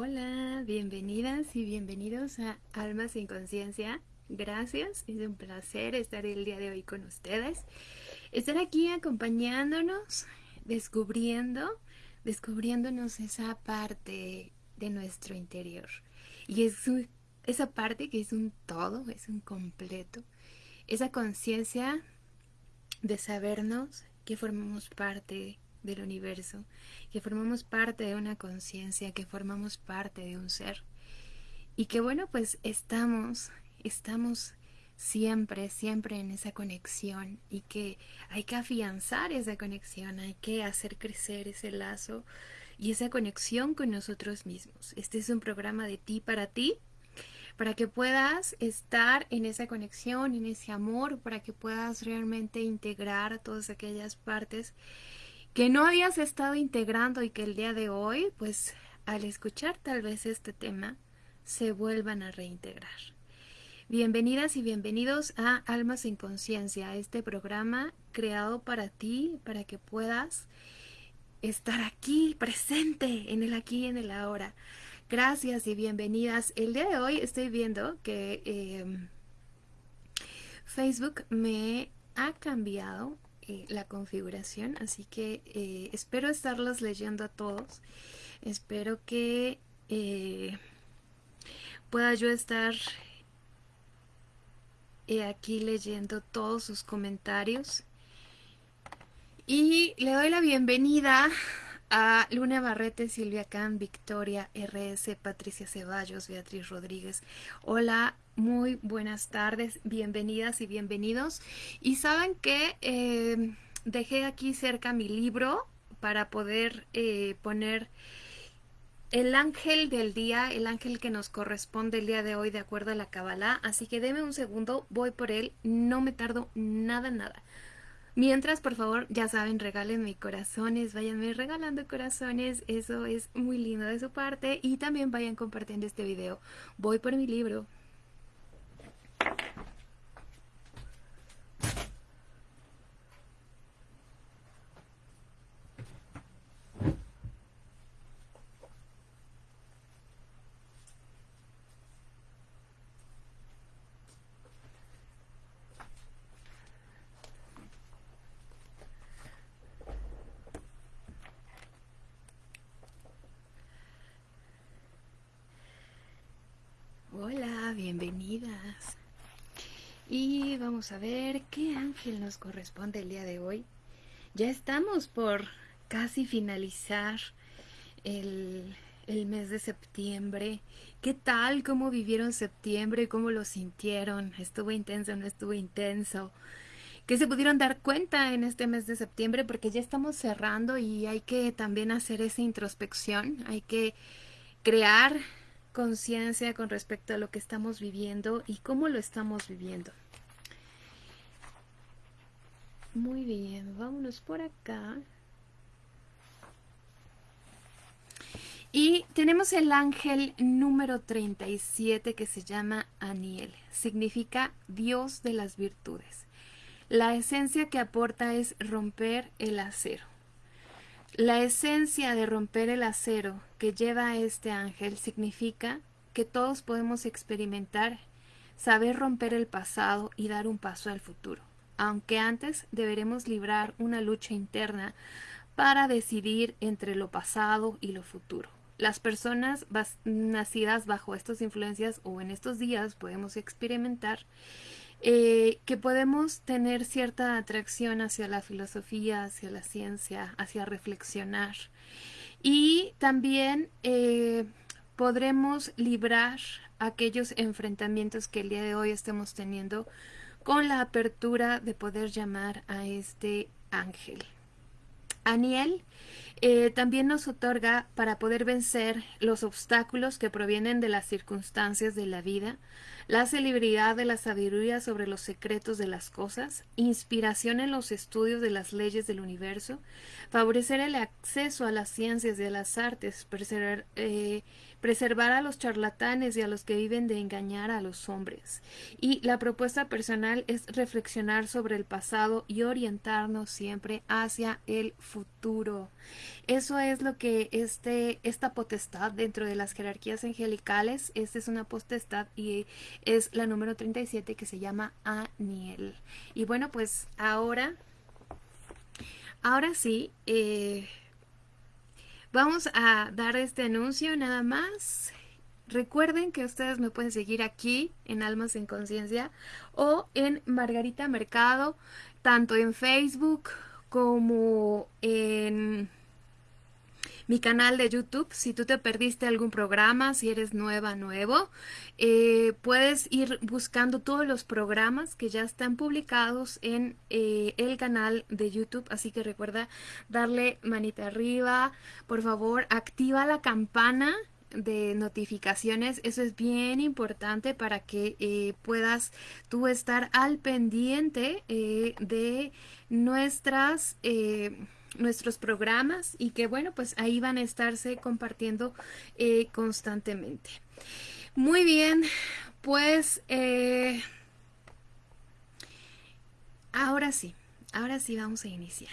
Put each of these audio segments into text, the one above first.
Hola, bienvenidas y bienvenidos a Almas sin Conciencia. Gracias, es un placer estar el día de hoy con ustedes. Estar aquí acompañándonos, descubriendo, descubriéndonos esa parte de nuestro interior. Y es esa parte que es un todo, es un completo. Esa conciencia de sabernos que formamos parte del universo, que formamos parte de una conciencia, que formamos parte de un ser. Y que bueno, pues estamos, estamos siempre, siempre en esa conexión y que hay que afianzar esa conexión, hay que hacer crecer ese lazo y esa conexión con nosotros mismos. Este es un programa de ti para ti, para que puedas estar en esa conexión, en ese amor, para que puedas realmente integrar todas aquellas partes que no habías estado integrando y que el día de hoy, pues al escuchar tal vez este tema, se vuelvan a reintegrar. Bienvenidas y bienvenidos a Almas en Conciencia, este programa creado para ti, para que puedas estar aquí, presente, en el aquí y en el ahora. Gracias y bienvenidas. El día de hoy estoy viendo que em, Facebook me ha cambiado eh, la configuración, así que eh, espero estarlos leyendo a todos. Espero que eh, pueda yo estar aquí leyendo todos sus comentarios. Y le doy la bienvenida a Luna Barrete, Silvia Can, Victoria RS, Patricia Ceballos, Beatriz Rodríguez. Hola, muy buenas tardes, bienvenidas y bienvenidos. Y saben que em, dejé aquí cerca mi libro para poder eh, poner el ángel del día, el ángel que nos corresponde el día de hoy de acuerdo a la Kabbalah. Así que deme un segundo, voy por él, no me tardo nada, nada. Mientras, por favor, ya saben, regálenme corazones, váyanme regalando corazones, eso es muy lindo de su parte y también vayan compartiendo este video. Voy por mi libro. Hola, bienvenidas. Y vamos a ver qué ángel nos corresponde el día de hoy. Ya estamos por casi finalizar el, el mes de septiembre. ¿Qué tal? ¿Cómo vivieron septiembre? ¿Cómo lo sintieron? ¿Estuvo intenso? ¿No estuvo intenso? ¿Qué se pudieron dar cuenta en este mes de septiembre? Porque ya estamos cerrando y hay que también hacer esa introspección. Hay que crear conciencia con respecto a lo que estamos viviendo y cómo lo estamos viviendo. Muy bien, vámonos por acá. Y tenemos el ángel número 37 que se llama Aniel. Significa Dios de las virtudes. La esencia que aporta es romper el acero. La esencia de romper el acero que lleva a este ángel significa que todos podemos experimentar, saber romper el pasado y dar un paso al futuro, aunque antes deberemos librar una lucha interna para decidir entre lo pasado y lo futuro. Las personas nacidas bajo estas influencias o en estos días podemos experimentar eh, que podemos tener cierta atracción hacia la filosofía, hacia la ciencia, hacia reflexionar. Y también eh, podremos librar aquellos enfrentamientos que el día de hoy estemos teniendo con la apertura de poder llamar a este ángel. Aniel eh, también nos otorga para poder vencer los obstáculos que provienen de las circunstancias de la vida, la celebridad de la sabiduría sobre los secretos de las cosas, inspiración en los estudios de las leyes del universo, favorecer el acceso a las ciencias y a las artes, preservar, eh, preservar a los charlatanes y a los que viven de engañar a los hombres. Y la propuesta personal es reflexionar sobre el pasado y orientarnos siempre hacia el futuro. Eso es lo que este, esta potestad dentro de las jerarquías angelicales, esta es una potestad y es la número 37 que se llama Aniel. Y bueno, pues ahora, ahora sí, eh, Vamos a dar este anuncio nada más. Recuerden que ustedes me pueden seguir aquí en Almas en Conciencia o en Margarita Mercado, tanto en Facebook como en mi canal de YouTube. Si tú te perdiste algún programa, si eres nueva, nuevo, eh, puedes ir buscando todos los programas que ya están publicados en eh, el canal de YouTube. Así que recuerda darle manita arriba. Por favor, activa la campana de notificaciones eso es bien importante para que eh, puedas tú estar al pendiente de nuestras nuestros programas y que bueno, pues ahí van a estarse compartiendo eh, constantemente. Muy bien, pues eh, ahora sí, ahora sí vamos a iniciar.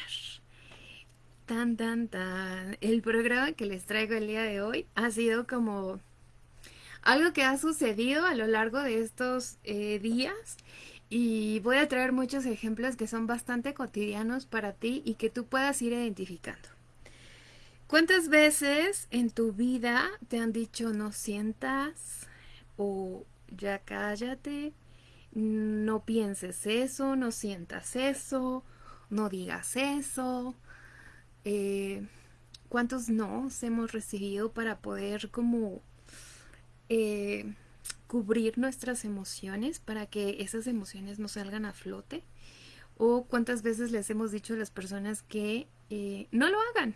Tan, tan, tan. El programa que les traigo el día de hoy ha sido como algo que ha sucedido a lo largo de estos eh, días y voy a traer muchos ejemplos que son bastante cotidianos para ti y que tú puedas ir identificando. ¿Cuántas veces en tu vida te han dicho no sientas o ya cállate, no pienses eso, no sientas eso, no digas eso? Eh, ¿Cuántos no hemos recibido para poder como eh, cubrir nuestras emociones para que esas emociones no salgan a flote? ¿O cuántas veces les hemos dicho a las personas que eh, no lo hagan?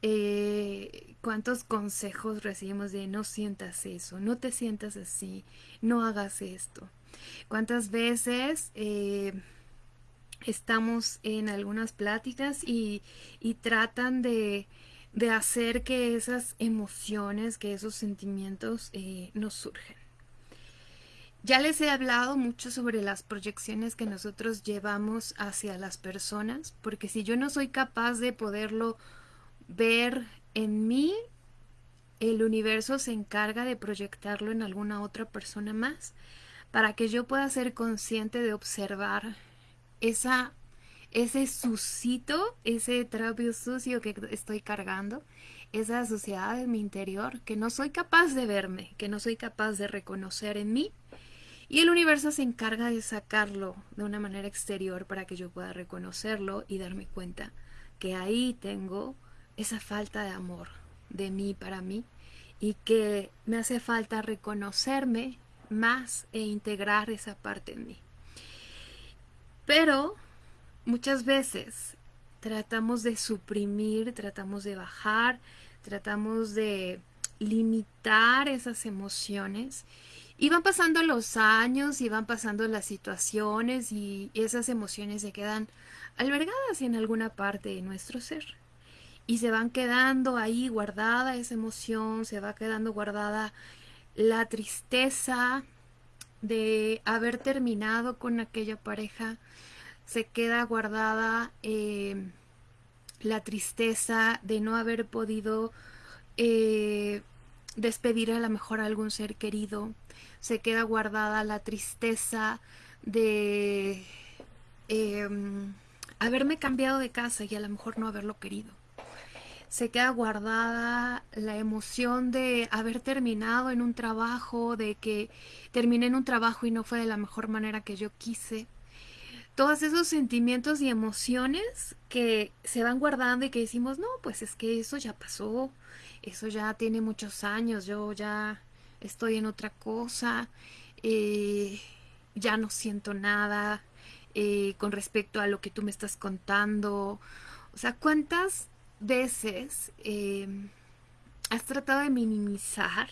Eh, ¿Cuántos consejos recibimos de no sientas eso, no te sientas así, no hagas esto? ¿Cuántas veces eh, estamos en algunas pláticas y tratan de de hacer que esas emociones, que esos sentimientos eh, nos surgen. Ya les he hablado mucho sobre las proyecciones que nosotros llevamos hacia las personas, porque si yo no soy capaz de poderlo ver en mí, el universo se encarga de proyectarlo en alguna otra persona más, para que yo pueda ser consciente de observar esa ese sucito, ese trapio sucio que estoy cargando, esa suciedad de mi interior que no soy capaz de verme, que no soy capaz de reconocer en mí. Y el universo se encarga de sacarlo de una manera exterior para que yo pueda reconocerlo y darme cuenta que ahí tengo esa falta de amor de mí para mí y que me hace falta reconocerme más e integrar esa parte en mí. Pero Muchas veces tratamos de suprimir, tratamos de bajar, tratamos de limitar esas emociones y van pasando los años y van pasando las situaciones y esas emociones se quedan albergadas en alguna parte de nuestro ser. Y se van quedando ahí guardada esa emoción, se va quedando guardada la tristeza de haber terminado con aquella pareja, se queda guardada eh, la tristeza de no haber podido eh, despedir a lo mejor a algún ser querido, se queda guardada la tristeza de em, haberme cambiado de casa y a lo mejor no haberlo querido. Se queda guardada la emoción de haber terminado en un trabajo, de que terminé en un trabajo y no fue de la mejor manera que yo quise todos esos sentimientos y emociones que se van guardando y que decimos, no, pues es que eso ya pasó, eso ya tiene muchos años, yo ya estoy en otra cosa, eh, ya no siento nada eh, con respecto a lo que tú me estás contando. O sea, ¿cuántas veces em, has tratado de minimizar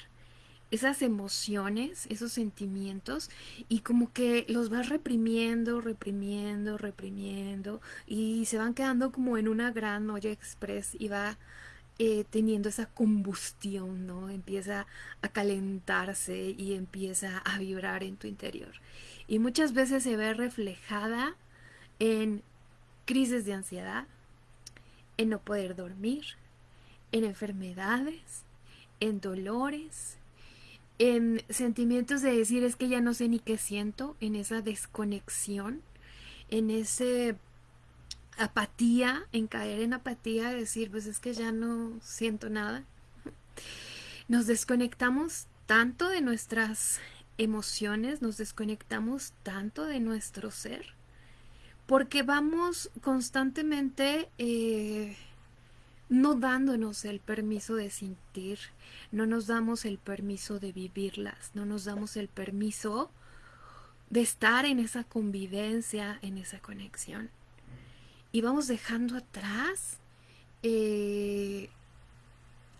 esas emociones, esos sentimientos y como que los vas reprimiendo, reprimiendo, reprimiendo y se van quedando como en una gran olla express y va eh, teniendo esa combustión, ¿no? Empieza a calentarse y empieza a vibrar en tu interior. Y muchas veces se ve reflejada en crisis de ansiedad, en no poder dormir, en enfermedades, en dolores, en sentimientos de decir es que ya no sé ni qué siento, en esa desconexión, en ese apatía, en caer en apatía, decir pues es que ya no siento nada. Nos desconectamos tanto de nuestras emociones, nos desconectamos tanto de nuestro ser, porque vamos constantemente eh, no dándonos el permiso de sentir, no nos damos el permiso de vivirlas, no nos damos el permiso de estar en esa convivencia, en esa conexión. Y vamos dejando atrás eh,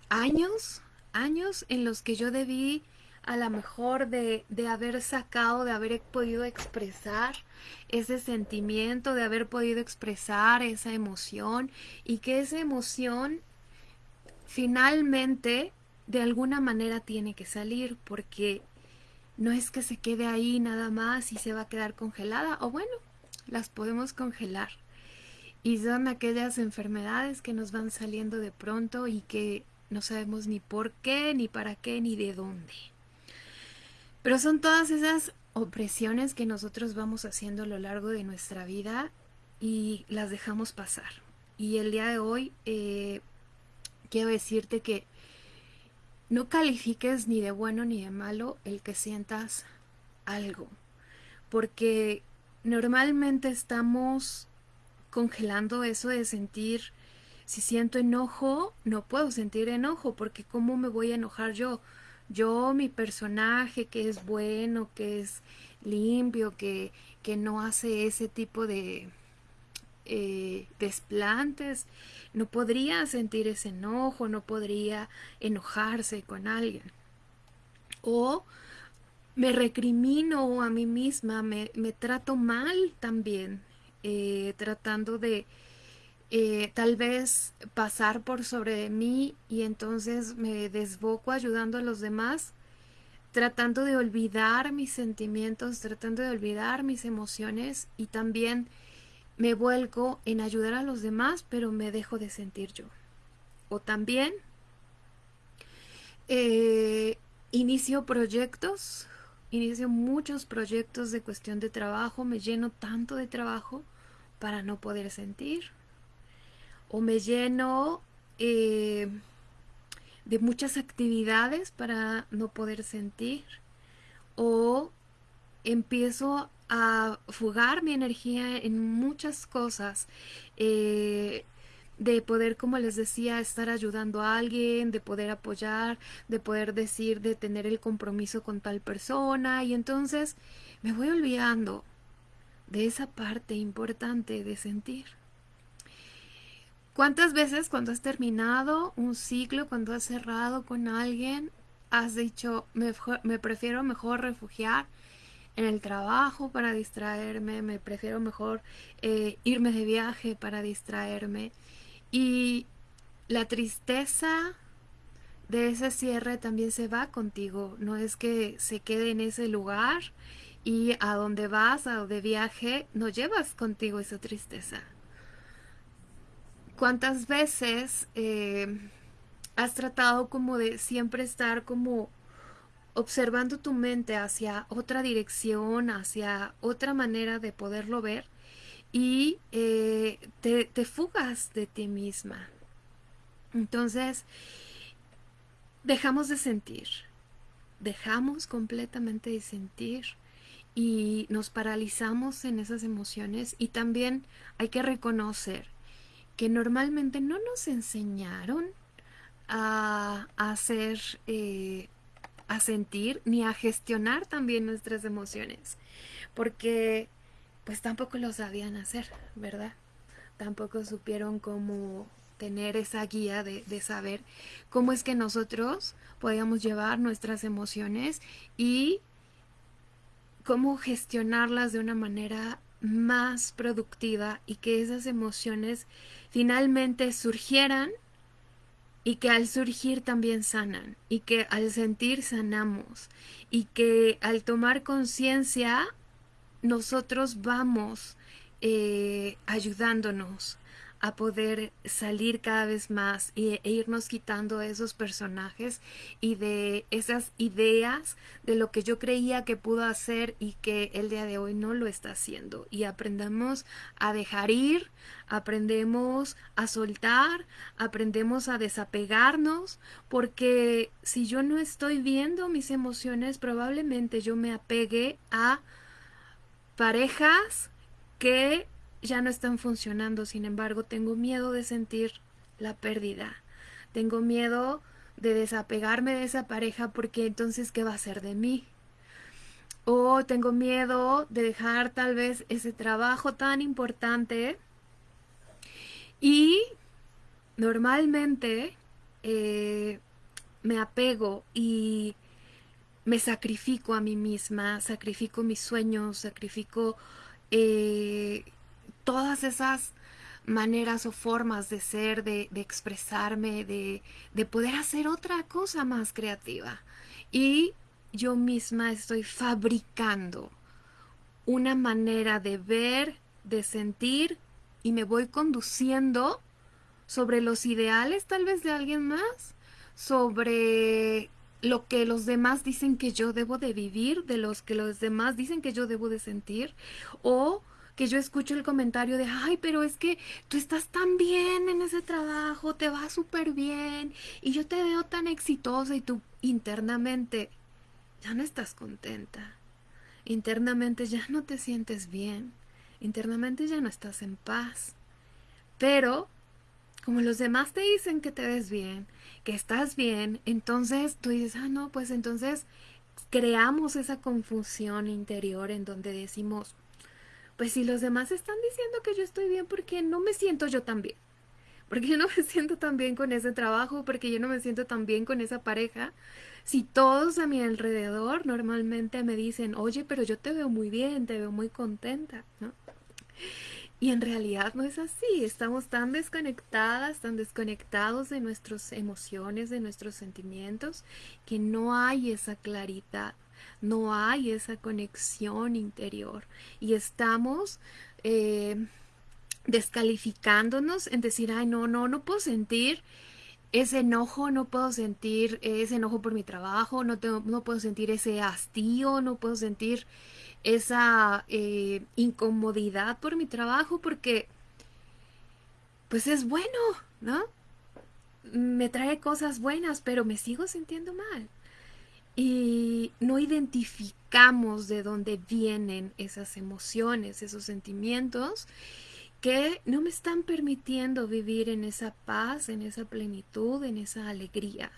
años, años en los que yo debí a lo mejor de, de, haber sacado, de haber podido expresar ese sentimiento, de haber podido expresar esa emoción y que esa emoción finalmente de alguna manera tiene que salir porque no es que se quede ahí nada más y se va a quedar congelada o bueno, las podemos congelar. Y son aquellas enfermedades que nos van saliendo de pronto y que no sabemos ni por qué, ni para qué, ni de dónde. Pero son todas esas opresiones que nosotros vamos haciendo a lo largo de nuestra vida y las dejamos pasar. Y el día de hoy eh, quiero decirte que no califiques ni de bueno ni de malo el que sientas algo, porque normalmente estamos congelando eso de sentir, si siento enojo, no puedo sentir enojo, porque ¿cómo me voy a enojar yo? Yo, mi personaje que es bueno, que es limpio, que, que no hace ese tipo de eh, desplantes, no podría sentir ese enojo, no podría enojarse con alguien. O me recrimino a mí misma, me, me trato mal también, eh, tratando de eh, tal vez pasar por sobre mí y entonces me desboco ayudando a los demás, tratando de olvidar mis sentimientos, tratando de olvidar mis emociones y también me vuelco en ayudar a los demás, pero me dejo de sentir yo. O también eh, inicio proyectos, inicio muchos proyectos de cuestión de trabajo, me lleno tanto de trabajo para no poder sentir o me lleno eh, de muchas actividades para no poder sentir o empiezo a fugar mi energía en muchas cosas eh, de poder como les decía estar ayudando a alguien de poder apoyar de poder decir de tener el compromiso con tal persona y entonces me voy olvidando de esa parte importante de sentir ¿Cuántas veces cuando has terminado un ciclo, cuando has cerrado con alguien, has dicho, me, prefiero mejor refugiar en el trabajo para distraerme, me prefiero mejor eh, irme de viaje para distraerme? Y la tristeza de ese cierre también se va contigo, no es que se quede en ese lugar y a donde vas, a donde viaje, no llevas contigo esa tristeza ¿Cuántas veces eh, has tratado como de siempre estar como observando tu mente hacia otra dirección, hacia otra manera de poderlo ver y eh, te, te fugas de ti misma? Entonces, dejamos de sentir, dejamos completamente de sentir y nos paralizamos en esas emociones y también hay que reconocer que normalmente no nos enseñaron a, hacer, eh, a sentir ni a gestionar también nuestras emociones, porque pues tampoco lo sabían hacer, ¿verdad? Tampoco supieron cómo tener esa guía de, de saber cómo es que nosotros podíamos llevar nuestras emociones y cómo gestionarlas de una manera más productiva y que esas emociones finalmente surgieran y que al surgir también sanan y que al sentir sanamos y que al tomar conciencia nosotros vamos eh, ayudándonos a poder salir cada vez más e, irnos quitando esos personajes y de esas ideas de lo que yo creía que pudo hacer y que el día de hoy no lo está haciendo. Y aprendemos a dejar ir, aprendemos a soltar, aprendemos a desapegarnos, porque si yo no estoy viendo mis emociones, probablemente yo me apegue a parejas que ya no están funcionando, sin embargo, tengo miedo de sentir la pérdida. Tengo miedo de desapegarme de esa pareja porque entonces, ¿qué va a ser de mí? O tengo miedo de dejar tal vez ese trabajo tan importante y normalmente eh, me apego y me sacrifico a mí misma, sacrifico mis sueños, sacrifico eh, todas esas maneras o formas de ser, de, expresarme, de, de, poder hacer otra cosa más creativa. Y yo misma estoy fabricando una manera de ver, de sentir y me voy conduciendo sobre los ideales tal vez de alguien más, sobre lo que los demás dicen que yo debo de vivir, de los que los demás dicen que yo debo de sentir, o que yo escucho el comentario de, ay, pero es que tú estás tan bien en ese trabajo, te va súper bien, y yo te veo tan exitosa y tú internamente ya no estás contenta, internamente ya no te sientes bien, internamente ya no estás en paz, pero como los demás te dicen que te ves bien, que estás bien, entonces tú dices, ah, no, pues entonces creamos esa confusión interior en donde decimos, pues si los demás están diciendo que yo estoy bien, ¿por qué no me siento yo tan bien? Porque yo no me siento tan bien con ese trabajo, porque yo no me siento tan bien con esa pareja. Si todos a mi alrededor normalmente me dicen, oye, pero yo te veo muy bien, te veo muy contenta, ¿no? Y en realidad no es así, estamos tan desconectadas, tan desconectados de nuestras emociones, de nuestros sentimientos, que no hay esa claridad, no hay esa conexión interior. Y estamos eh, descalificándonos en decir, ay, no, no, no puedo sentir ese enojo, no puedo sentir ese enojo por mi trabajo, no, no puedo sentir ese hastío, no puedo sentir esa eh, incomodidad por mi trabajo porque pues es bueno, ¿no? Me trae cosas buenas, pero me sigo sintiendo mal. Y no identificamos de dónde vienen esas emociones, esos sentimientos que no me están permitiendo vivir en esa paz, en esa plenitud, en esa alegría.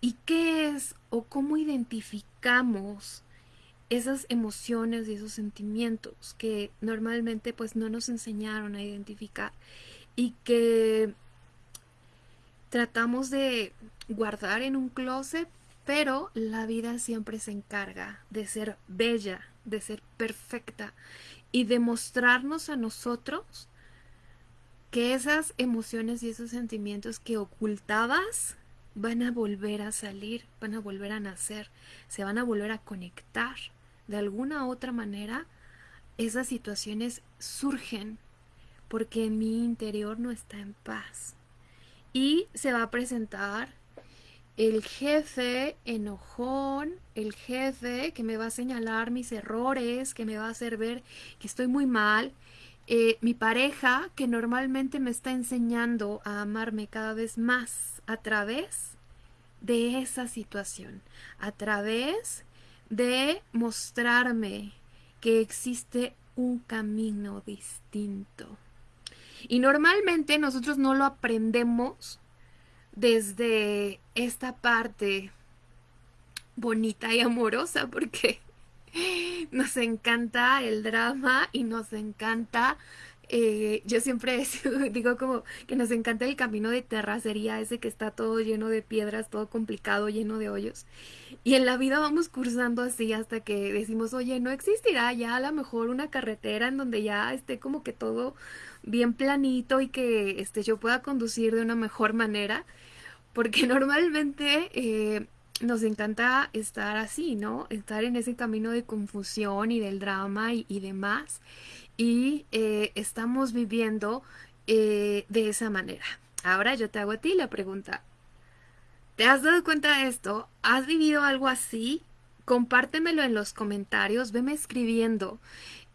¿Y qué es o cómo identificamos esas emociones y esos sentimientos que normalmente pues no nos enseñaron a identificar y que tratamos de guardar en un closet, pero la vida siempre se encarga de ser bella, de ser perfecta y de mostrarnos a nosotros que esas emociones y esos sentimientos que ocultabas van a volver a salir, van a volver a nacer, se van a volver a conectar de alguna otra manera, esas situaciones surgen porque mi interior no está en paz. Y se va a presentar el jefe enojón, el jefe que me va a señalar mis errores, que me va a hacer ver que estoy muy mal, eh, mi pareja que normalmente me está enseñando a amarme cada vez más a través de esa situación, a través de mostrarme que existe un camino distinto. Y normalmente nosotros no lo aprendemos desde esta parte bonita y amorosa porque nos encanta el drama y nos encanta eh, yo siempre digo como que nos encanta el camino de terracería, ese que está todo lleno de piedras, todo complicado, lleno de hoyos. Y en la vida vamos cursando así hasta que decimos, oye, no existirá ya a lo mejor una carretera en donde ya esté como que todo bien planito y que este, yo pueda conducir de una mejor manera. Porque normalmente eh, nos encanta estar así, ¿no? Estar en ese camino de confusión y del drama y, demás. Y eh, estamos viviendo eh, de esa manera. Ahora yo te hago a ti la pregunta. ¿Te has dado cuenta de esto? ¿Has vivido algo así? Compártemelo en los comentarios, veme escribiendo.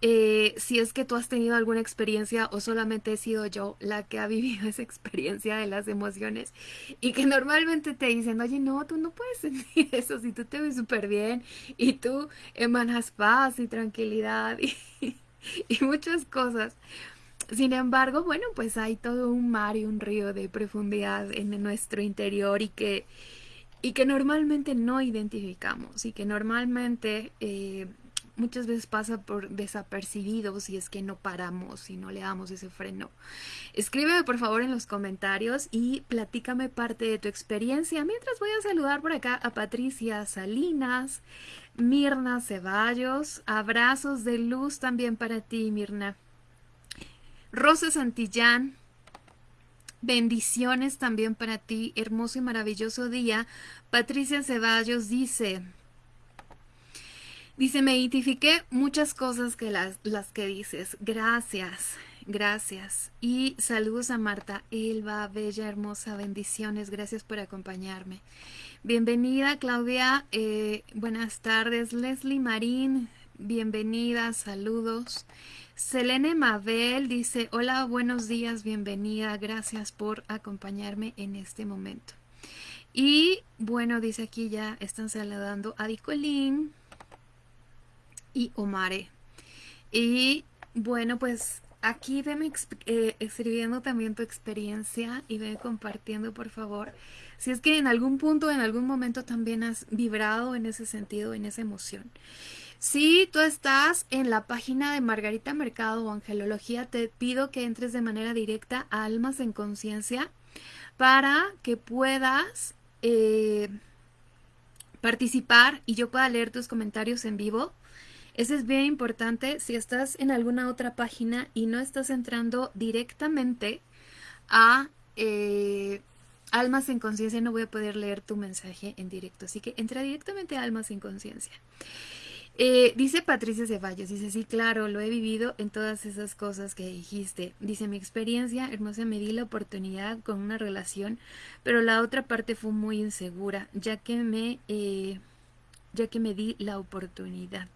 Eh, si es que tú has tenido alguna experiencia o solamente he sido yo la que ha vivido esa experiencia de las emociones y que normalmente te dicen, oye, no, tú no puedes sentir eso si tú te ves súper bien y tú emanas paz y tranquilidad y muchas cosas. Sin embargo, bueno, pues hay todo un mar y un río de profundidad en nuestro interior y que, y que normalmente no identificamos y que normalmente eh, muchas veces pasa por desapercibido si es que no paramos y no le damos ese freno. Escríbeme por favor en los comentarios y platícame parte de tu experiencia. Mientras voy a saludar por acá a Patricia Salinas, Mirna Ceballos, abrazos de luz también para ti Mirna. Rosa Santillán, bendiciones también para ti, hermoso y maravilloso día. Patricia Ceballos dice, Dice, me identifiqué muchas cosas que las, las que dices. Gracias, gracias. Y saludos a Marta Elba, bella, hermosa, bendiciones. Gracias por acompañarme. Bienvenida, Claudia. Eh, buenas tardes. Leslie Marín, bienvenida, saludos. Selene Mabel dice, hola, buenos días, bienvenida. Gracias por acompañarme en este momento. Y bueno, dice aquí ya están saludando a Dicolín y Omare. Y bueno, pues aquí veme eh, escribiendo también tu experiencia y ve compartiendo, por favor. Si es que en algún punto, en algún momento también has vibrado en ese sentido, en esa emoción. Si tú estás en la página de Margarita Mercado o Angelología, te pido que entres de manera directa a Almas en Conciencia para que puedas eh, participar y yo pueda leer tus comentarios en vivo. Eso es bien importante si estás en alguna otra página y no estás entrando directamente a eh, Almas en Conciencia, no voy a poder leer tu mensaje en directo. Así que entra directamente a Almas en Conciencia. Eh, dice Patricia Ceballos, dice, sí, claro, lo he vivido en todas esas cosas que dijiste. Dice, mi experiencia, hermosa, me di la oportunidad con una relación, pero la otra parte fue muy insegura, ya que me, eh, ya que me di la oportunidad.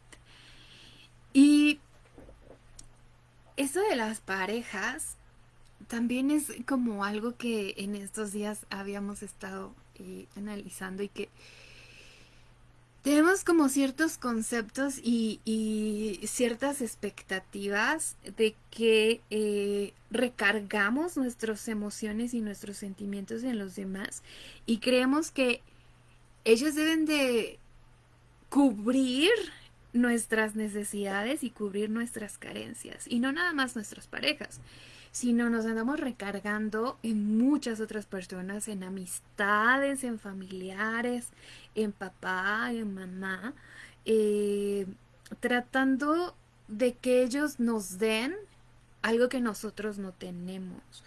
Y eso de las parejas también es como algo que en estos días habíamos estado eh, analizando y que tenemos como ciertos conceptos y, ciertas expectativas de que eh, recargamos nuestras emociones y nuestros sentimientos en los demás y creemos que ellos deben de cubrir nuestras necesidades y cubrir nuestras carencias. Y no nada más nuestras parejas, sino nos andamos recargando en muchas otras personas, en amistades, en familiares, en papá, en mamá, eh, tratando de que ellos nos den algo que nosotros no tenemos.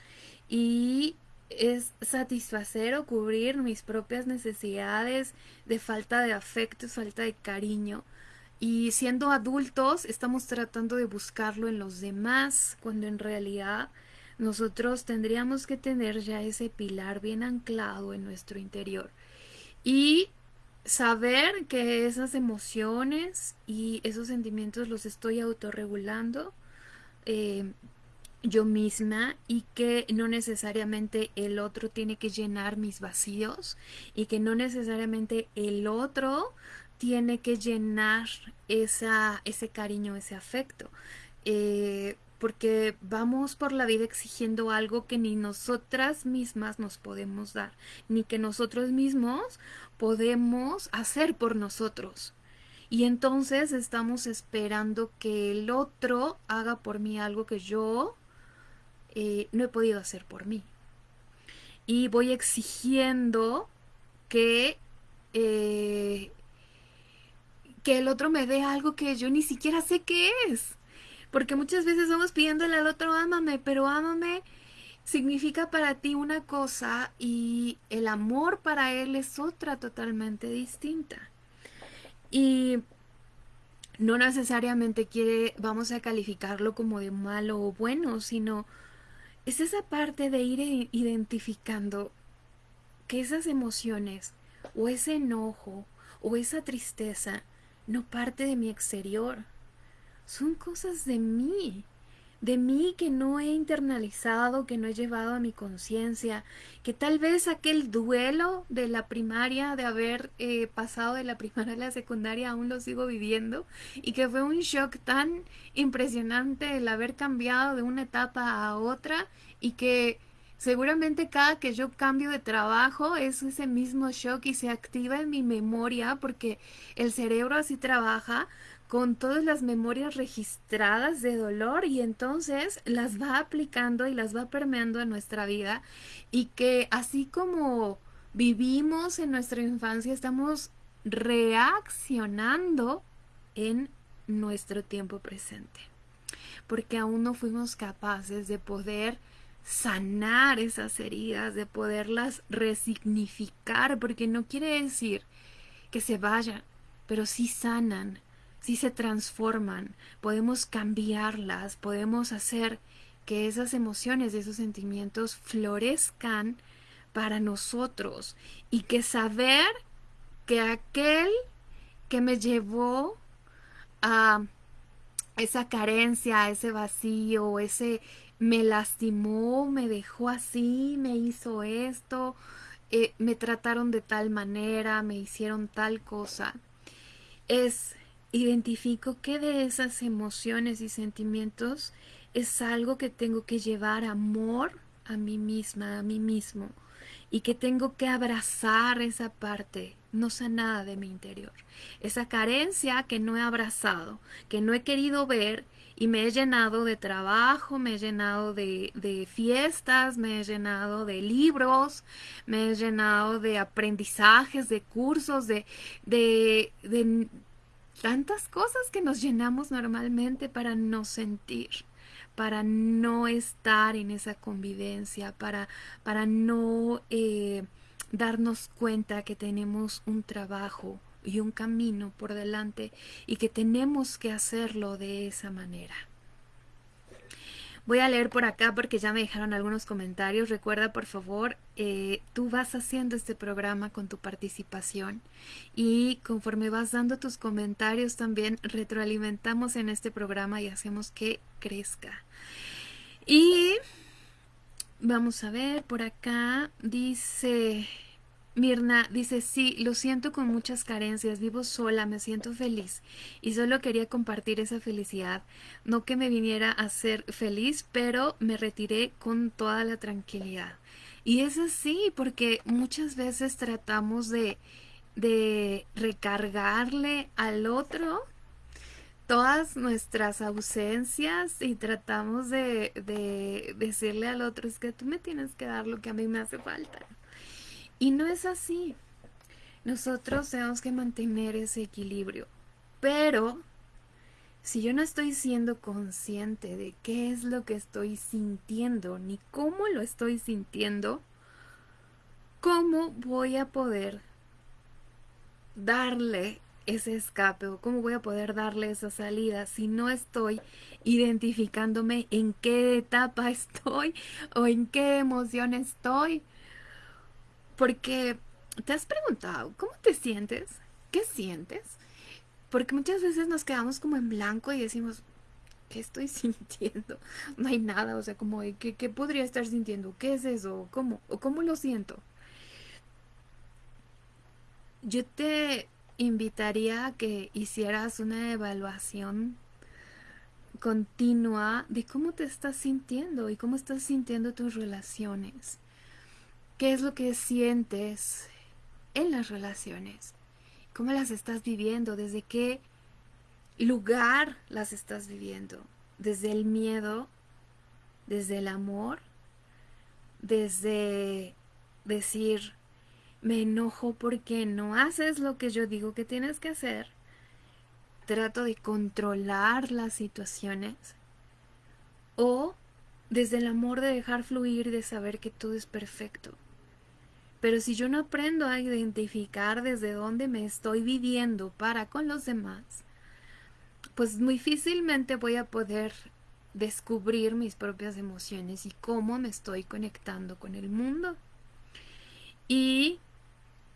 Y es satisfacer o cubrir mis propias necesidades de falta de afecto, falta de cariño y siendo adultos estamos tratando de buscarlo en los demás, cuando en realidad nosotros tendríamos que tener ya ese pilar bien anclado en nuestro interior. Y saber que esas emociones y esos sentimientos los estoy autorregulando eh, yo misma y que no necesariamente el otro tiene que llenar mis vacíos y que no necesariamente el otro tiene que llenar esa, ese cariño, ese afecto. Eh, porque vamos por la vida exigiendo algo que ni nosotras mismas nos podemos dar, ni que nosotros mismos podemos hacer por nosotros. Y entonces estamos esperando que el otro haga por mí algo que yo eh, no he podido hacer por mí. Y voy exigiendo que, eh, que el otro me dé algo que yo ni siquiera sé qué es. Porque muchas veces vamos pidiéndole al otro, ámame, pero ámame significa para ti una cosa y el amor para él es otra totalmente distinta. Y no necesariamente quiere, vamos a calificarlo como de malo o bueno, sino es esa parte de ir identificando que esas emociones o ese enojo o esa tristeza no parte de mi exterior, son cosas de mí de mí que no he internalizado, que no he llevado a mi conciencia, que tal vez aquel duelo de la primaria, de haber eh, pasado de la primaria a la secundaria, aún lo sigo viviendo y que fue un shock tan impresionante el haber cambiado de una etapa a otra y que Seguramente cada que yo cambio de trabajo es ese mismo shock y se activa en mi memoria porque el cerebro así trabaja con todas las memorias registradas de dolor y entonces las va aplicando y las va permeando en nuestra vida y que así como vivimos en nuestra infancia estamos reaccionando en nuestro tiempo presente porque aún no fuimos capaces de poder sanar esas heridas, de poderlas resignificar, porque no quiere decir que se vayan, pero sí sanan, si se transforman, podemos cambiarlas, podemos hacer que esas emociones, esos sentimientos florezcan para nosotros y que saber que aquel que me llevó a esa carencia, ese vacío, ese me lastimó, me dejó así, me hizo esto, eh, me trataron de tal manera, me hicieron tal cosa, es identifico qué de esas emociones y sentimientos es algo que tengo que llevar amor a mí misma, a mí mismo, y que tengo que abrazar esa parte no sanada de mi interior, esa carencia que no he abrazado, que no he querido ver y me he llenado de trabajo, me he llenado de, de, fiestas, me he llenado de libros, me he llenado de aprendizajes, de cursos, de, de, de tantas cosas que nos llenamos normalmente para no sentir, para no estar en esa convivencia, para, para no eh, darnos cuenta que tenemos un trabajo y un camino por delante y que tenemos que hacerlo de esa manera. Voy a leer por acá porque ya me dejaron algunos comentarios. Recuerda, por favor, eh, tú vas haciendo este programa con tu participación y conforme vas dando tus comentarios también retroalimentamos en este programa y hacemos que crezca. Y vamos a ver, por acá dice... Mirna dice, sí, lo siento con muchas carencias, vivo sola, me siento feliz y solo quería compartir esa felicidad. No que me viniera a ser feliz, pero me retiré con toda la tranquilidad. Y es así, porque muchas veces tratamos de, de recargarle al otro todas nuestras ausencias y tratamos de, de decirle al otro, es que tú me tienes que dar lo que a mí me hace falta. Y no es así. Nosotros tenemos que mantener ese equilibrio. Pero si yo no estoy siendo consciente de qué es lo que estoy sintiendo, ni cómo lo estoy sintiendo, ¿cómo voy a poder darle ese escape o cómo voy a poder darle esa salida si no estoy identificándome en qué etapa estoy o en qué emoción estoy porque te has preguntado, ¿cómo te sientes? ¿Qué sientes? Porque muchas veces nos quedamos como en blanco y decimos, ¿qué estoy sintiendo? No hay nada, o sea, como, ¿qué, podría estar sintiendo? ¿Qué es eso? ¿Cómo? ¿O cómo lo siento? Yo te invitaría a que hicieras una evaluación continua de cómo te estás sintiendo y cómo estás sintiendo tus relaciones. ¿Qué es lo que sientes en las relaciones? ¿Cómo las estás viviendo? ¿Desde qué lugar las estás viviendo? ¿Desde el miedo? desde el amor, desde decir, me enojo porque no haces lo que yo digo que tienes que hacer, trato de controlar las situaciones, o desde el amor de dejar fluir, de saber que todo es perfecto. Pero si yo no aprendo a identificar desde dónde me estoy viviendo para con los demás, pues muy difícilmente voy a poder descubrir mis propias emociones y cómo me estoy conectando con el mundo. Y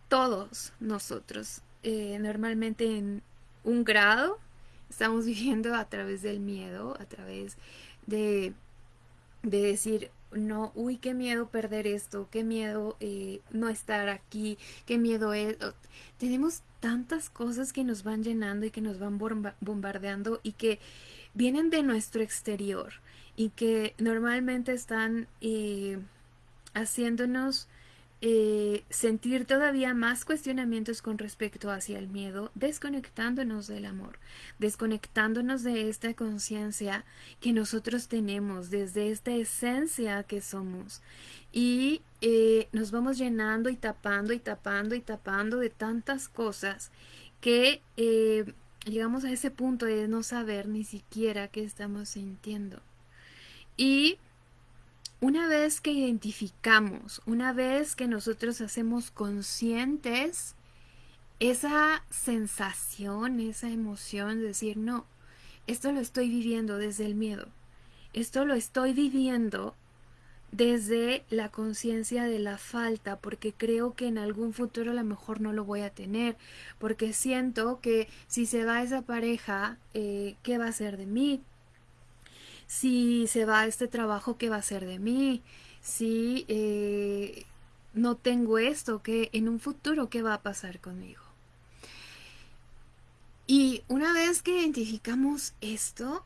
todos nosotros, eh, normalmente en un grado, estamos viviendo a través del miedo, a través de, de decir, no, uy, qué miedo perder esto, qué miedo eh, no estar aquí, qué miedo es... Tenemos tantas cosas que nos van llenando y que nos van bombardeando y que vienen de nuestro exterior y que normalmente están eh, haciéndonos eh, sentir todavía más cuestionamientos con respecto hacia el miedo, desconectándonos del amor, desconectándonos de esta conciencia que nosotros tenemos, desde esta esencia que somos. Y eh, nos vamos llenando y tapando y tapando y tapando de tantas cosas que eh, llegamos a ese punto de no saber ni siquiera qué estamos sintiendo. Y una vez que identificamos, una vez que nosotros hacemos conscientes esa sensación, esa emoción de decir, no, esto lo estoy viviendo desde el miedo, esto lo estoy viviendo desde la conciencia de la falta, porque creo que en algún futuro a lo mejor no lo voy a tener, porque siento que si se va esa pareja, eh, ¿qué va a ser de mí? Si se va este trabajo, ¿qué va a ser de mí? Si eh, no tengo esto, ¿qué, en un futuro, ¿qué va a pasar conmigo? Y una vez que identificamos esto,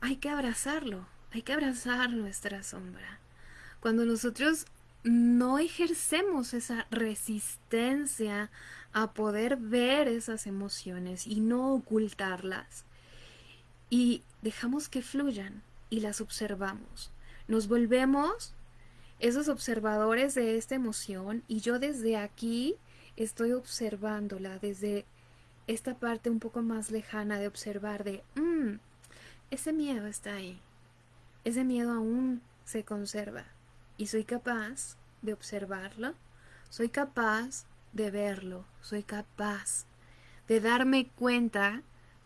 hay que abrazarlo, hay que abrazar nuestra sombra. Cuando nosotros no ejercemos esa resistencia a poder ver esas emociones y no ocultarlas, y dejamos que fluyan y las observamos. Nos volvemos esos observadores de esta emoción y yo desde aquí estoy observándola desde esta parte un poco más lejana de observar de, mmm, ese miedo está ahí, ese miedo aún se conserva y soy capaz de observarlo, soy capaz de verlo, soy capaz de darme cuenta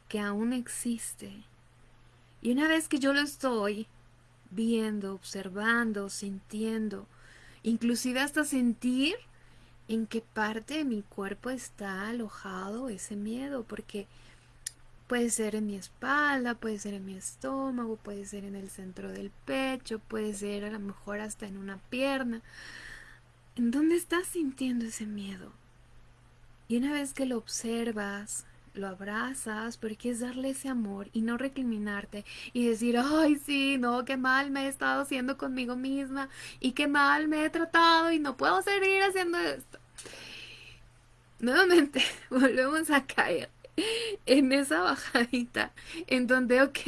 que aún existe y una vez que yo lo estoy viendo, observando, sintiendo, inclusive hasta sentir en qué parte de mi cuerpo está alojado ese miedo, porque puede ser en mi espalda, puede ser en mi estómago, puede ser en el centro del pecho, puede ser a lo mejor hasta en una pierna. ¿En dónde estás sintiendo ese miedo? Y una vez que lo observas, lo abrazas porque es darle ese amor y no recriminarte y decir, ay, sí, no, qué mal me he estado haciendo conmigo misma y qué mal me he tratado y no puedo seguir haciendo esto. Nuevamente volvemos a caer en esa bajadita en donde, ok,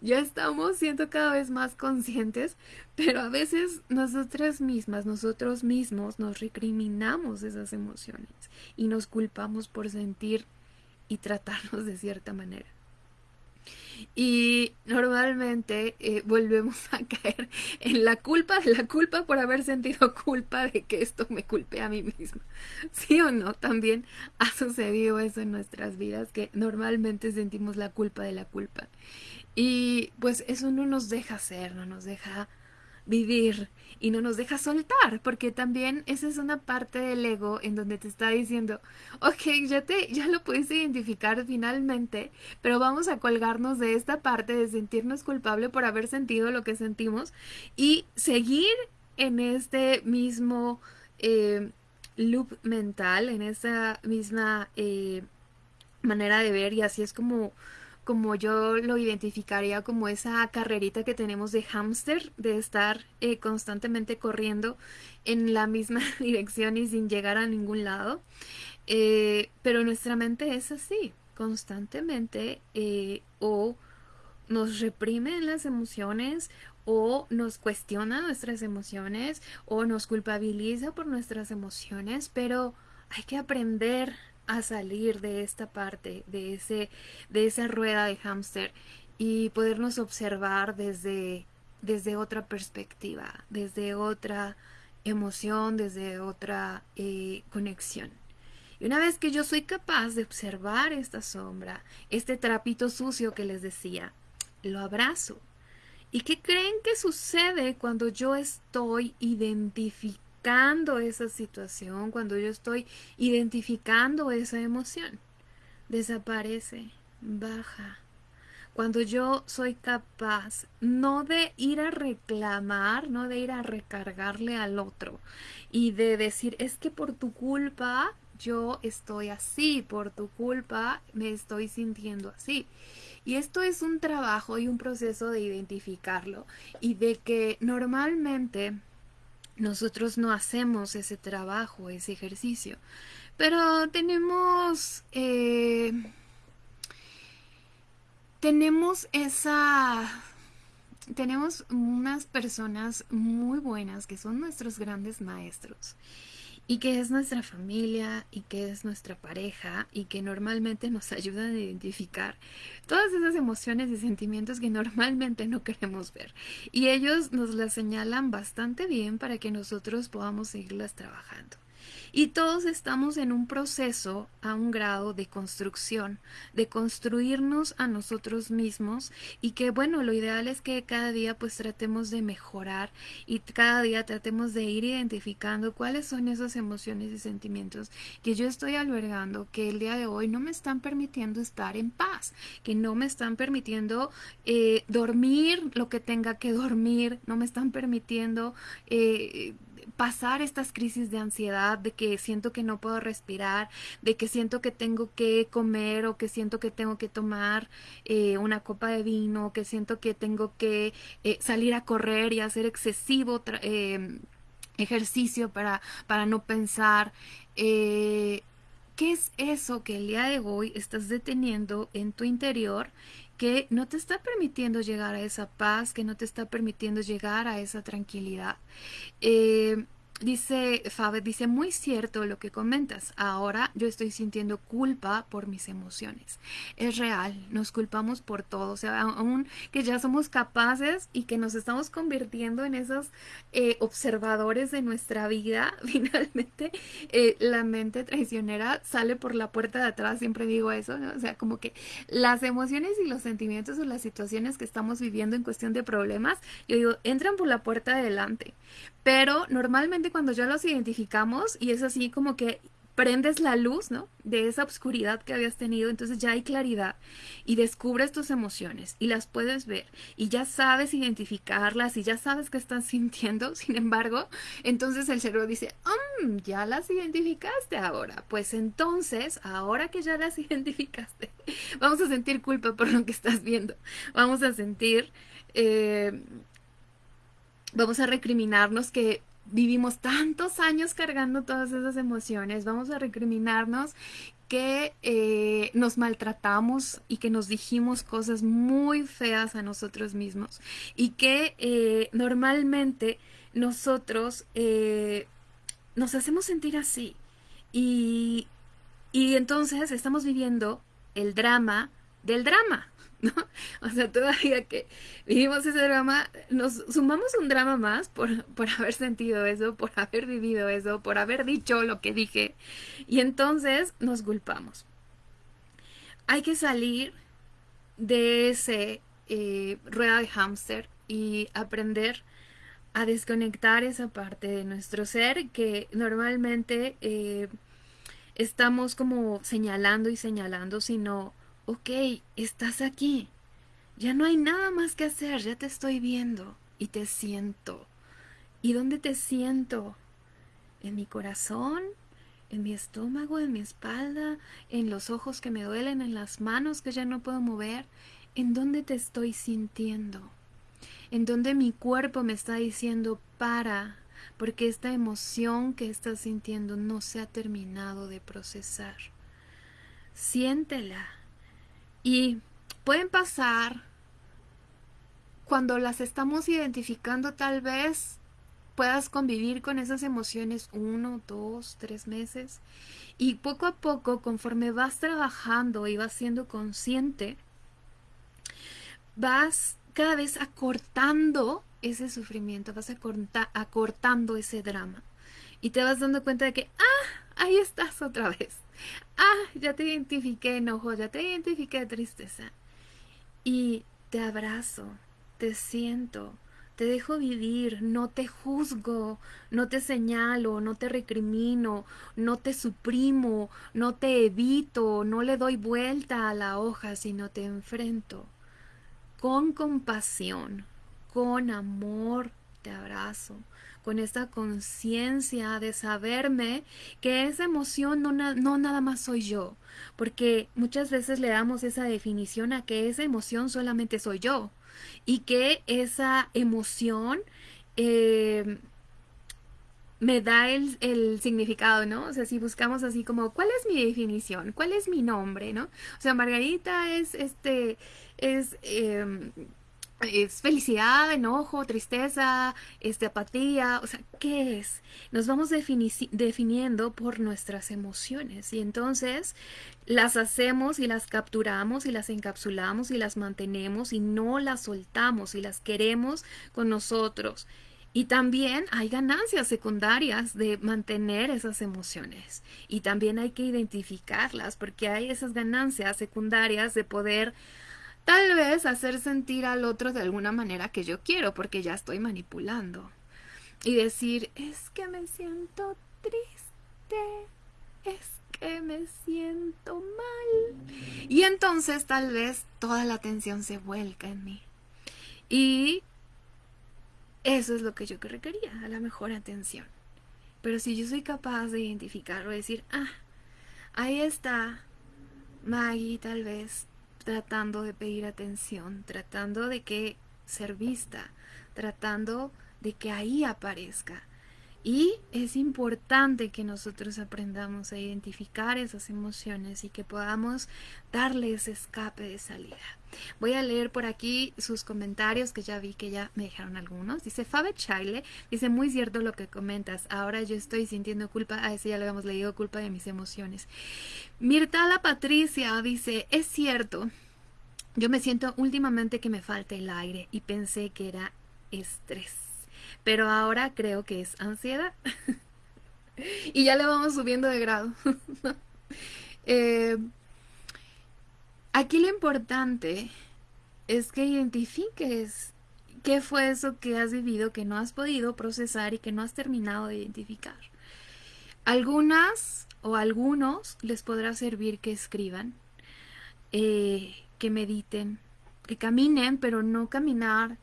ya estamos siendo cada vez más conscientes, pero a veces nosotras mismas, nosotros mismos nos recriminamos esas emociones y nos culpamos por sentir y tratarnos de cierta manera. Y normalmente eh, volvemos a caer en la culpa de la culpa por haber sentido culpa de que esto me culpe a mí misma. ¿Sí o no? También ha sucedido eso en nuestras vidas, que normalmente sentimos la culpa de la culpa. Y pues eso no nos deja ser, no nos deja vivir y no nos deja soltar, porque también esa es una parte del ego en donde te está diciendo, ok, ya te, ya lo puedes identificar finalmente, pero vamos a colgarnos de esta parte de sentirnos culpable por haber sentido lo que sentimos y seguir en este mismo eh, loop mental, en esa misma eh, manera de ver y así es como como yo lo identificaría como esa carrerita que tenemos de hámster, de estar eh, constantemente corriendo en la misma dirección y sin llegar a ningún lado. Eh, pero nuestra mente es así, constantemente eh, o nos reprime las emociones o nos cuestiona nuestras emociones o nos culpabiliza por nuestras emociones, pero hay que aprender a salir de esta parte, de, ese, de esa rueda de hámster y podernos observar desde, desde otra perspectiva, desde otra emoción, desde otra eh, conexión. Y una vez que yo soy capaz de observar esta sombra, este trapito sucio que les decía, lo abrazo. ¿Y qué creen que sucede cuando yo estoy identificando esa situación, cuando yo estoy identificando esa emoción? Desaparece, baja. Cuando yo soy capaz no de ir a reclamar, no de ir a recargarle al otro y de decir, es que por tu culpa yo estoy así, por tu culpa me estoy sintiendo así. Y esto es un trabajo y un proceso de identificarlo y de que normalmente nosotros no hacemos ese trabajo, ese ejercicio. Pero tenemos... Eh, tenemos esa... Tenemos unas personas muy buenas que son nuestros grandes maestros y que es nuestra familia y que es nuestra pareja y que normalmente nos ayudan a identificar todas esas emociones y sentimientos que normalmente no queremos ver. Y ellos nos las señalan bastante bien para que nosotros podamos seguirlas trabajando. Y todos estamos en un proceso a un grado de construcción, de construirnos a nosotros mismos y que bueno, lo ideal es que cada día pues tratemos de mejorar y cada día tratemos de ir identificando cuáles son esas emociones y sentimientos que yo estoy albergando, que el día de hoy no me están permitiendo estar en paz, que no me están permitiendo eh, dormir lo que tenga que dormir, no me están permitiendo... Eh, pasar estas crisis de ansiedad, de que siento que no puedo respirar, de que siento que tengo que comer o que siento que tengo que tomar eh, una copa de vino, que siento que tengo que eh, salir a correr y hacer excesivo em, ejercicio para, para no pensar. Eh, ¿Qué es eso que el día de hoy estás deteniendo en tu interior que no te está permitiendo llegar a esa paz, que no te está permitiendo llegar a esa tranquilidad. Eh, Dice Fabe, dice, muy cierto lo que comentas. Ahora yo estoy sintiendo culpa por mis emociones. Es real, nos culpamos por todo. O sea, aún que ya somos capaces y que nos estamos convirtiendo en esos eh, observadores de nuestra vida, finalmente eh, la mente traicionera sale por la puerta de atrás. Siempre digo eso, ¿no? O sea, como que las emociones y los sentimientos o las situaciones que estamos viviendo en cuestión de problemas, yo digo, entran por la puerta de adelante. Pero normalmente cuando ya los identificamos y es así como que prendes la luz, ¿no? De esa oscuridad que habías tenido, entonces ya hay claridad y descubres tus emociones y las puedes ver y ya sabes identificarlas y ya sabes qué estás sintiendo, sin embargo, entonces el cerebro dice, um, ya las identificaste ahora, pues entonces, ahora que ya las identificaste, vamos a sentir culpa por lo que estás viendo, vamos a sentir... Eh, vamos a recriminarnos que vivimos tantos años cargando todas esas emociones, vamos a recriminarnos que eh, nos maltratamos y que nos dijimos cosas muy feas a nosotros mismos y que eh, normalmente nosotros eh, nos hacemos sentir así y, y entonces estamos viviendo el drama del drama. O sea, todavía que vivimos ese drama, nos sumamos un drama más por, por haber sentido eso, por haber vivido eso, por haber dicho lo que dije, y entonces nos culpamos. Hay que salir de ese eh, rueda de hámster y aprender a desconectar esa parte de nuestro ser que normalmente eh, estamos como señalando y señalando, sino ok, estás aquí. Ya no hay nada más que hacer, ya te estoy viendo y te siento. ¿Y dónde te siento? ¿En mi corazón? ¿En mi estómago? ¿En mi espalda? ¿En los ojos que me duelen? ¿En las manos que ya no puedo mover? ¿En dónde te estoy sintiendo? ¿En dónde mi cuerpo me está diciendo para? Porque esta emoción que estás sintiendo no se ha terminado de procesar. Siéntela y pueden pasar cuando las estamos identificando tal vez puedas convivir con esas emociones uno, dos, tres meses y poco a poco conforme vas trabajando y vas siendo consciente, vas cada vez acortando ese sufrimiento, vas acortando ese drama y te vas dando cuenta de que, ah, ahí estás otra vez. Ah, ya te identifiqué enojo, ya te identifiqué tristeza. Y te abrazo, te siento, te dejo vivir, no te juzgo, no te señalo, no te recrimino, no te suprimo, no te evito, no le doy vuelta a la hoja, sino te enfrento. Con compasión, con amor, te abrazo, con esta conciencia de saberme que esa emoción no, no, nada más soy yo, porque muchas veces le damos esa definición a que esa emoción solamente soy yo y que esa emoción eh, me da el, el, significado, ¿no? O sea, si buscamos así como, ¿cuál es mi definición? ¿Cuál es mi nombre, ¿no? O sea, Margarita es, este, es... Eh, es felicidad, enojo, tristeza, este, apatía, o sea, ¿qué es? Nos vamos definiendo por nuestras emociones y entonces las hacemos y las capturamos y las encapsulamos y las mantenemos y no las soltamos y las queremos con nosotros. Y también hay ganancias secundarias de mantener esas emociones. Y también hay que identificarlas porque hay esas ganancias secundarias de poder Tal vez hacer sentir al otro de alguna manera que yo quiero, porque ya estoy manipulando. Y decir, es que me siento triste, es que me siento mal. Y entonces tal vez toda la atención se vuelca en mí. Y eso es lo que yo requería, a la mejor atención. Pero si yo soy capaz de identificarlo, decir, ah, ahí está Maggie tal vez tratando de pedir atención, tratando de que ser vista, tratando de que ahí aparezca. Y es importante que nosotros aprendamos a identificar esas emociones y que podamos darle ese escape de salida. Voy a leer por aquí sus comentarios que ya vi que ya me dejaron algunos. Dice Fabe Chile, dice muy cierto lo que comentas. Ahora yo estoy sintiendo culpa, a ese ya lo habíamos leído, culpa de mis emociones. Mirtala Patricia dice, es cierto, yo me siento últimamente que me falta el aire y pensé que era estrés pero ahora creo que es ansiedad. y ya le vamos subiendo de grado. Eh, aquí lo importante es que identifiques qué fue eso que has vivido, que no has podido procesar y que no has terminado de identificar. Algunas o algunos les podrá servir que escriban, eh, que mediten, que caminen, pero no caminar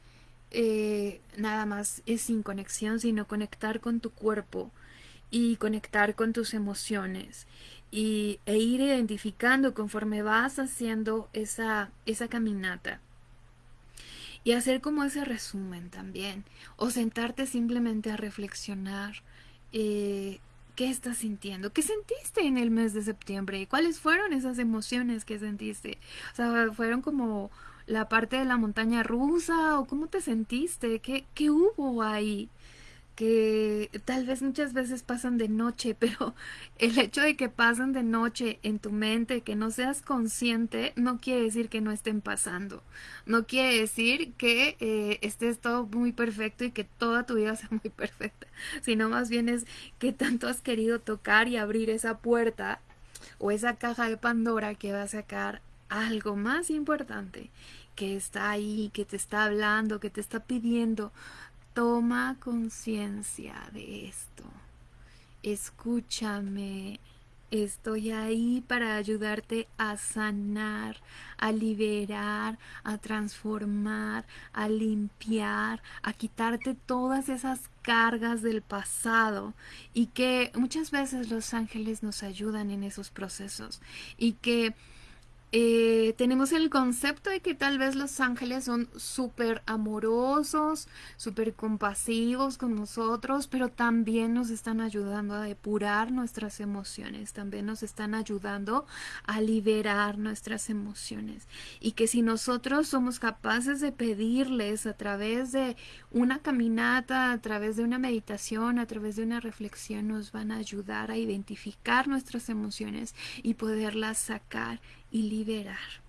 eh, nada más es sin conexión, sino conectar con tu cuerpo y conectar con tus emociones y, e ir identificando conforme vas haciendo esa, esa caminata. Y hacer como ese resumen también. O sentarte simplemente a reflexionar eh, qué estás sintiendo, qué sentiste en el mes de septiembre, cuáles fueron esas emociones que sentiste. O sea, fueron como la parte de la montaña rusa o cómo te sentiste, qué, qué hubo ahí que tal vez muchas veces pasan de noche, pero el hecho de que pasen de noche en tu mente, que no seas consciente, no quiere decir que no estén pasando. No quiere decir que eh, estés todo muy perfecto y que toda tu vida sea muy perfecta, sino más bien es que tanto has querido tocar y abrir esa puerta o esa caja de Pandora que va a sacar algo más importante que está ahí, que te está hablando, que te está pidiendo. Toma conciencia de esto. Escúchame. Estoy ahí para ayudarte a sanar, a liberar, a transformar, a limpiar, a quitarte todas esas cargas del pasado y que muchas veces los ángeles nos ayudan en esos procesos y que eh, tenemos el concepto de que tal vez los ángeles son súper amorosos, súper compasivos con nosotros, pero también nos están ayudando a depurar nuestras emociones, también nos están ayudando a liberar nuestras emociones. Y que si nosotros somos capaces de pedirles a través de una caminata, a través de una meditación, a través de una reflexión, nos van a ayudar a identificar nuestras emociones y poderlas sacar y liberar.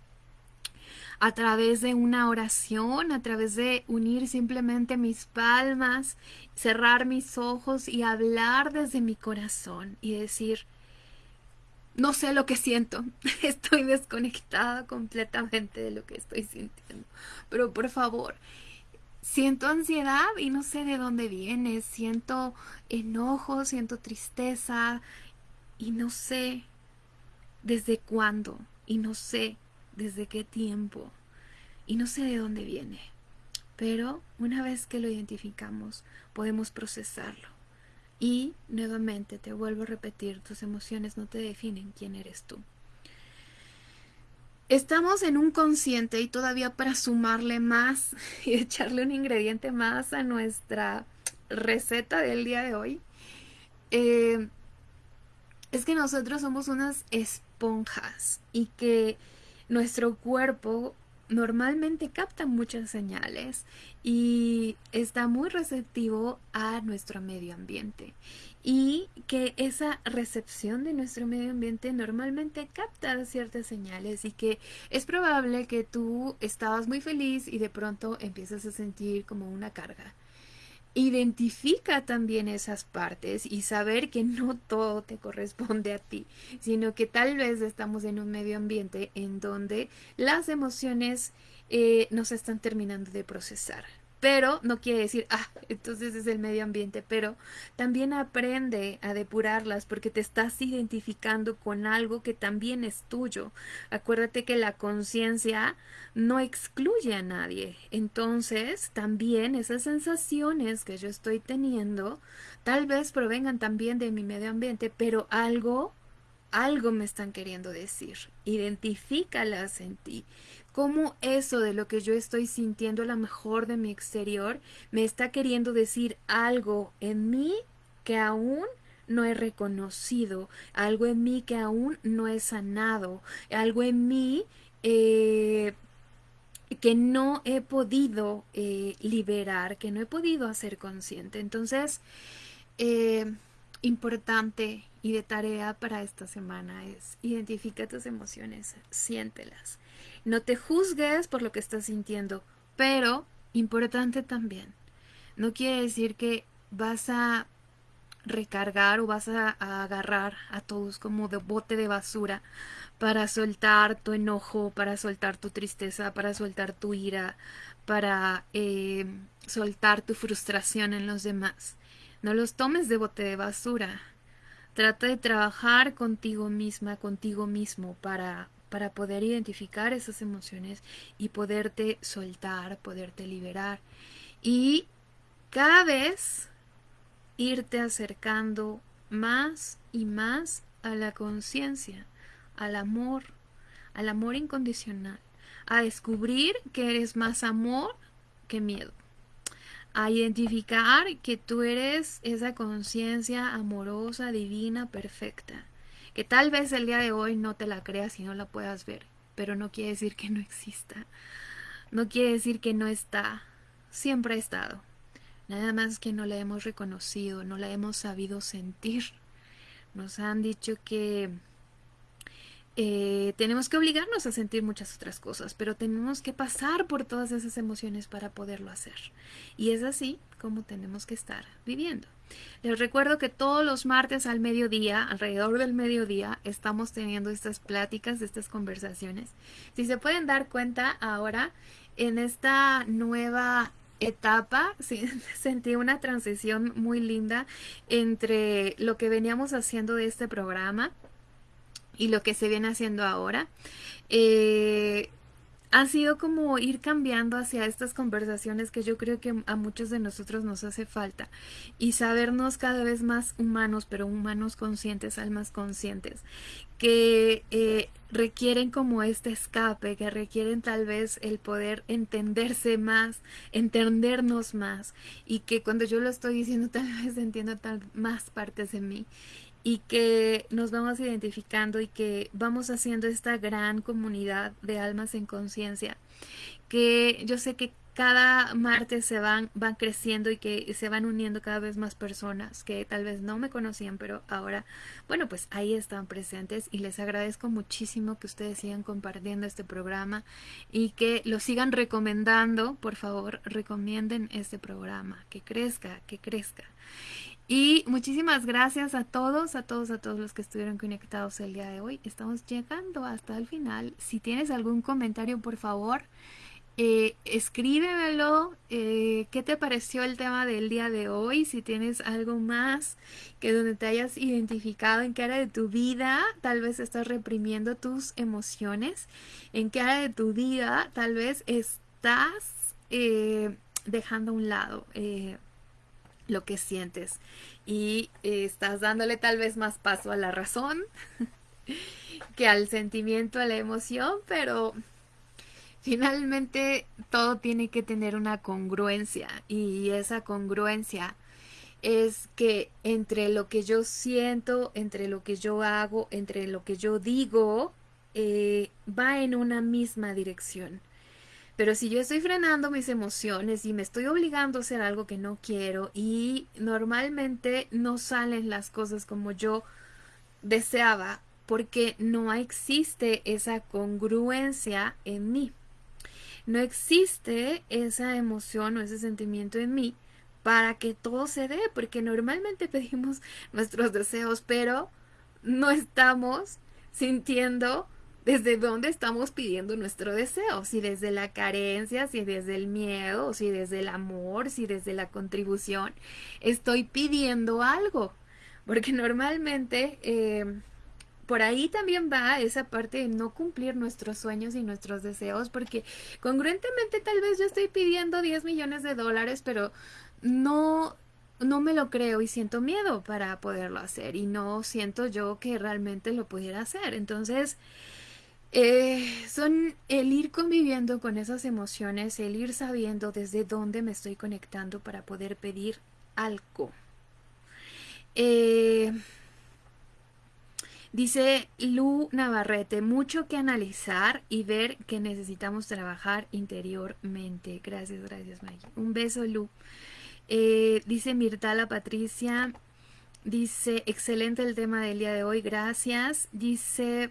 A través de una oración, a través de unir simplemente mis palmas, cerrar mis ojos y hablar desde mi corazón y decir, no sé lo que siento, estoy desconectada completamente de lo que estoy sintiendo, pero por favor, siento ansiedad y no sé de dónde viene, siento enojo, siento tristeza y no sé desde cuándo y no sé desde qué tiempo y no sé de dónde viene. Pero una vez que lo identificamos, podemos procesarlo. Y nuevamente te vuelvo a repetir, tus emociones no te definen quién eres tú. Estamos en un consciente y todavía para sumarle más y echarle un ingrediente más a nuestra receta del día de hoy, eh, es que nosotros somos unas esponjas y que nuestro cuerpo normalmente capta muchas señales y está muy receptivo a nuestro medio ambiente. Y que esa recepción de nuestro medio ambiente normalmente capta ciertas señales y que es probable que tú estabas muy feliz y de pronto empiezas a sentir como una carga identifica también esas partes y saber que no todo te corresponde a ti, sino que tal vez estamos en un medio ambiente en donde las emociones eh, nos están terminando de procesar pero no quiere decir, ah, entonces es el medio ambiente, pero también aprende a depurarlas porque te estás identificando con algo que también es tuyo. Acuérdate que la conciencia no excluye a nadie, entonces también esas sensaciones que yo estoy teniendo tal vez provengan también de mi medio ambiente, pero algo algo me están queriendo decir. Identifícalas en ti cómo eso de lo que yo estoy sintiendo a lo mejor de mi exterior me está queriendo decir algo en mí que aún no he reconocido, algo en mí que aún no he sanado, algo en mí eh, que no he podido eh, liberar, que no he podido hacer consciente. Entonces, eh, importante y de tarea para esta semana es identifica tus emociones, siéntelas. No te juzgues por lo que estás sintiendo, pero importante también. No quiere decir que vas a recargar o vas a, agarrar a todos como de bote de basura para soltar tu enojo, para soltar tu tristeza, para soltar tu ira, para eh, soltar tu frustración en los demás. No los tomes de bote de basura. Trata de trabajar contigo misma, contigo mismo para para poder identificar esas emociones y poderte soltar, poderte liberar. Y cada vez irte acercando más y más a la conciencia, al amor, al amor incondicional, a descubrir que eres más amor que miedo, a identificar que tú eres esa conciencia amorosa, divina, perfecta que tal vez el día de hoy no te la creas y no la puedas ver, pero no quiere decir que no exista, no quiere decir que no está, siempre ha estado, nada más que no la hemos reconocido, no la hemos sabido sentir. Nos han dicho que eh, tenemos que obligarnos a sentir muchas otras cosas, pero tenemos que pasar por todas esas emociones para poderlo hacer. Y es así como tenemos que estar viviendo. Les recuerdo que todos los martes al mediodía, alrededor del mediodía, estamos teniendo estas pláticas, estas conversaciones. Si se pueden dar cuenta ahora, en esta nueva etapa sentí una transición muy linda entre lo que veníamos haciendo de este programa y lo que se viene haciendo ahora. Eh, ha sido como ir cambiando hacia estas conversaciones que yo creo que a muchos de nosotros nos hace falta y sabernos cada vez más humanos, pero humanos conscientes, almas conscientes, que eh, requieren como este escape, que requieren tal vez el poder entenderse más, entendernos más y que cuando yo lo estoy diciendo tal vez entiendo tal más partes de mí y que nos vamos identificando y que vamos haciendo esta gran comunidad de almas en conciencia que yo sé que cada martes se van, van creciendo y que se van uniendo cada vez más personas que tal vez no me conocían, pero ahora, bueno, pues ahí están presentes y les agradezco muchísimo que ustedes sigan compartiendo este programa y que lo sigan recomendando, por favor, recomienden este programa, que crezca, que crezca. Y muchísimas gracias a todos, a todos, a todos los que estuvieron conectados el día de hoy. Estamos llegando hasta el final. Si tienes algún comentario, por favor, eh, escríbemelo. Eh, ¿Qué te pareció el tema del día de hoy? Si tienes algo más que donde te hayas identificado, en qué área de tu vida tal vez estás reprimiendo tus emociones, en qué área de tu vida tal vez estás eh, dejando a un lado lo que sientes y eh, estás dándole tal vez más paso a la razón que al sentimiento, a la emoción, pero finalmente todo tiene que tener una congruencia y esa congruencia es que entre lo que yo siento, entre lo que yo hago, entre lo que yo digo, eh, va en una misma dirección. Pero si yo estoy frenando mis emociones y me estoy obligando a hacer algo que no quiero y normalmente no salen las cosas como yo deseaba porque no existe esa congruencia en mí. No existe esa emoción o ese sentimiento en mí para que todo se dé, porque normalmente pedimos nuestros deseos, pero no estamos sintiendo desde dónde estamos pidiendo nuestro deseo, si desde la carencia, si desde el miedo, si desde el amor, si desde la contribución, estoy pidiendo algo, porque normalmente eh, por ahí también va esa parte de no cumplir nuestros sueños y nuestros deseos, porque congruentemente tal vez yo estoy pidiendo 10 millones de dólares, pero no no me lo creo y siento miedo para poderlo hacer y no siento yo que realmente lo pudiera hacer. Entonces, eh, son el ir conviviendo con esas emociones, el ir sabiendo desde dónde me estoy conectando para poder pedir algo. Eh, dice Lu Navarrete, mucho que analizar y ver que necesitamos trabajar interiormente. Gracias, gracias Maggie. Un beso Lu. Eh, dice Mirtala Patricia, dice, excelente el tema del día de hoy, gracias. Dice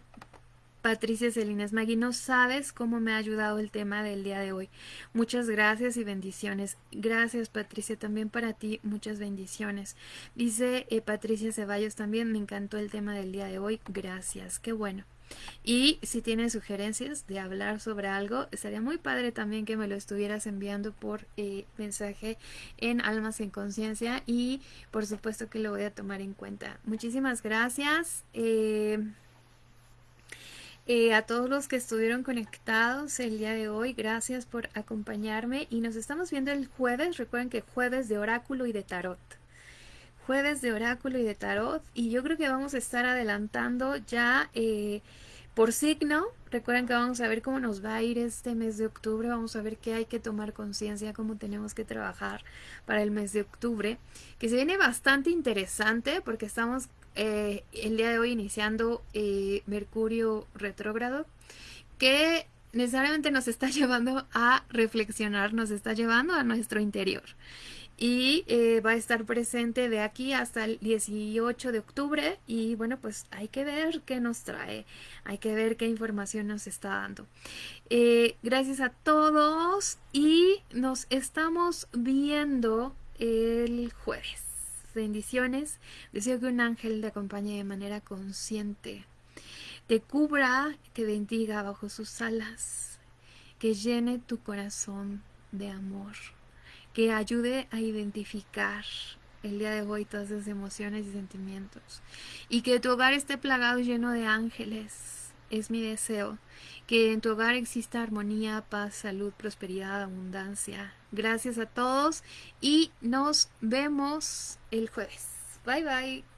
Patricia Celines Magui, no sabes cómo me ha ayudado el tema del día de hoy. Muchas gracias y bendiciones. Gracias Patricia, también para ti muchas bendiciones. Dice eh, Patricia Ceballos también, me encantó el tema del día de hoy. Gracias, qué bueno. Y si tienes sugerencias de hablar sobre algo, estaría muy padre también que me lo estuvieras enviando por eh, mensaje en Almas en Conciencia y por supuesto que lo voy a tomar en cuenta. Muchísimas gracias. Eh, eh, a todos los que estuvieron conectados el día de hoy, gracias por acompañarme y nos estamos viendo el jueves, recuerden que jueves de oráculo y de tarot. Jueves de oráculo y de tarot y yo creo que vamos a estar adelantando ya eh, por signo. Recuerden que vamos a ver cómo nos va a ir este mes de octubre, vamos a ver qué hay que tomar conciencia, cómo tenemos que trabajar para el mes de octubre, que se viene bastante interesante porque estamos eh, el día de hoy iniciando eh, Mercurio retrógrado, que necesariamente nos está llevando a reflexionar, nos está llevando a nuestro interior. Y eh, va a estar presente de aquí hasta el 18 de octubre. Y bueno, pues hay que ver qué nos trae, hay que ver qué información nos está dando. gracias a todos y nos estamos viendo el jueves bendiciones. Deseo que un ángel te acompañe de manera consciente, te cubra, te bendiga bajo sus alas, que llene tu corazón de amor, que ayude a identificar el día de hoy todas esas emociones y sentimientos, y que tu hogar esté plagado lleno de ángeles, es mi deseo, que en tu hogar exista armonía, paz, salud, prosperidad, abundancia. Gracias a todos y nos vemos el jueves. Bye bye.